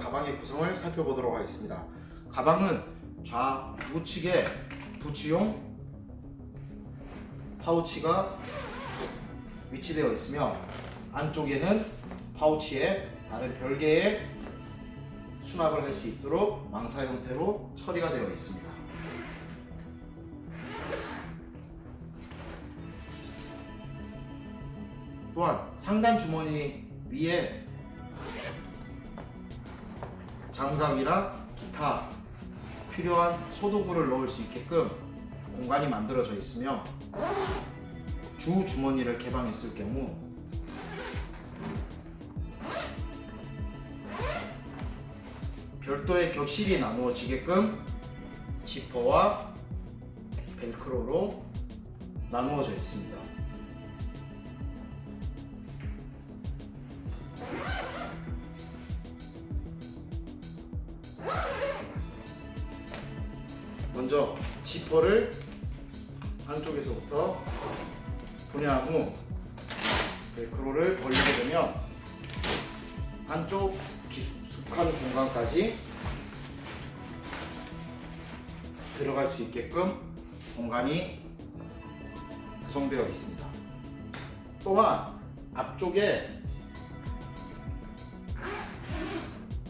가방의 구성을 살펴보도록 하겠습니다. 가방은 좌우측에 부츠용 파우치가 위치되어 있으며 안쪽에는 파우치에 다른 별개의 수납을 할 수 있도록 망사 형태로 처리가 되어 있습니다. 또한 상단 주머니 위에 장갑이랑 기타 필요한 소도구를 넣을 수 있게끔 공간이 만들어져 있으며 주 주머니를 개방했을 경우 별도의 격실이 나누어지게끔 지퍼와 벨크로로 나누어져 있습니다. 먼저 지퍼를 안쪽에서부터 분해한 후 벨크로를 벌리게 되면 안쪽 깊숙한 공간까지 들어갈 수 있게끔 공간이 구성되어 있습니다. 또한 앞쪽에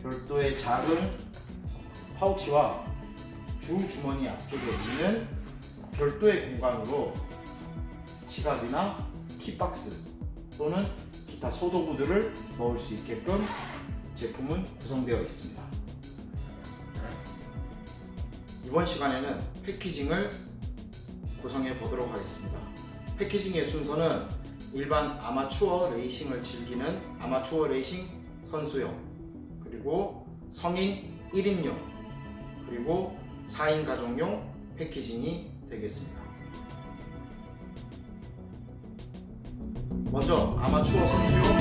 별도의 작은 파우치와 주 주머니 앞쪽에 있는 별도의 공간으로 지갑이나 키박스 또는 기타 소도구들을 넣을 수 있게끔 제품은 구성되어 있습니다. 이번 시간에는 패키징을 구성해 보도록 하겠습니다. 패키징의 순서는 일반 아마추어 레이싱을 즐기는 아마추어 레이싱 선수용 그리고 성인 1인용 그리고 4인 가족용 패키징이 되겠습니다. 먼저 아마추어 선수용